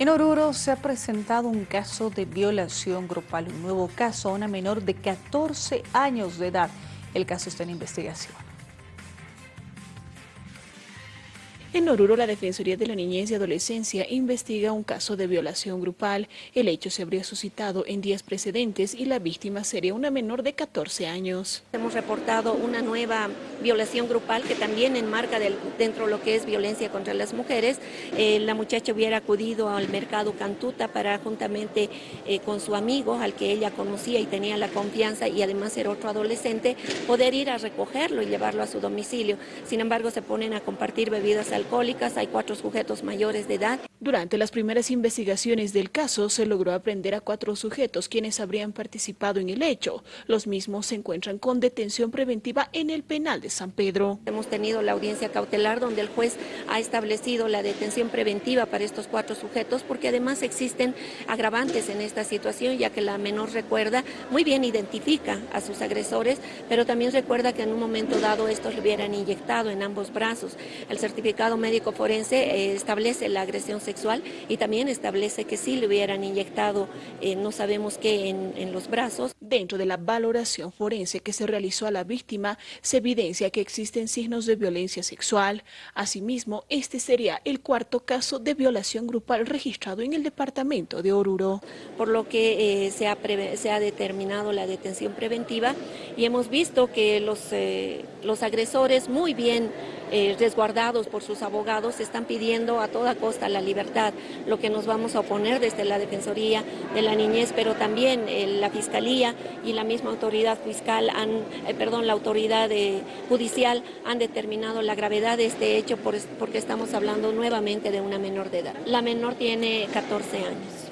En Oruro se ha presentado un caso de violación grupal, un nuevo caso a una menor de 14 años de edad. El caso está en investigación. En Oruro, la Defensoría de la Niñez y Adolescencia investiga un caso de violación grupal. El hecho se habría suscitado en días precedentes y la víctima sería una menor de 14 años. Hemos reportado una nueva violación grupal que también enmarca dentro de lo que es violencia contra las mujeres. Eh, la muchacha hubiera acudido al mercado Cantuta para juntamente eh, con su amigo, al que ella conocía y tenía la confianza y además era otro adolescente, poder ir a recogerlo y llevarlo a su domicilio. Sin embargo, se ponen a compartir bebidas alcohólicas, hay cuatro sujetos mayores de edad. Durante las primeras investigaciones del caso se logró aprender a cuatro sujetos quienes habrían participado en el hecho. Los mismos se encuentran con detención preventiva en el penal de San Pedro. Hemos tenido la audiencia cautelar donde el juez ha establecido la detención preventiva para estos cuatro sujetos porque además existen agravantes en esta situación ya que la menor recuerda, muy bien identifica a sus agresores, pero también recuerda que en un momento dado estos le hubieran inyectado en ambos brazos. El certificado médico forense eh, establece la agresión sexual y también establece que sí le hubieran inyectado, eh, no sabemos qué, en, en los brazos. Dentro de la valoración forense que se realizó a la víctima, se evidencia que existen signos de violencia sexual. Asimismo, este sería el cuarto caso de violación grupal registrado en el departamento de Oruro. Por lo que eh, se, ha se, ha determinado la detención preventiva y hemos visto que los, eh, los agresores muy bien eh, resguardados por sus abogados están pidiendo a toda costa la libertad, lo que nos vamos a oponer desde la Defensoría de la Niñez, pero también eh, la Fiscalía y la misma autoridad fiscal, han, eh, perdón, la autoridad eh, judicial han determinado la gravedad de este hecho por, porque estamos hablando nuevamente de una menor de edad. La menor tiene 14 años.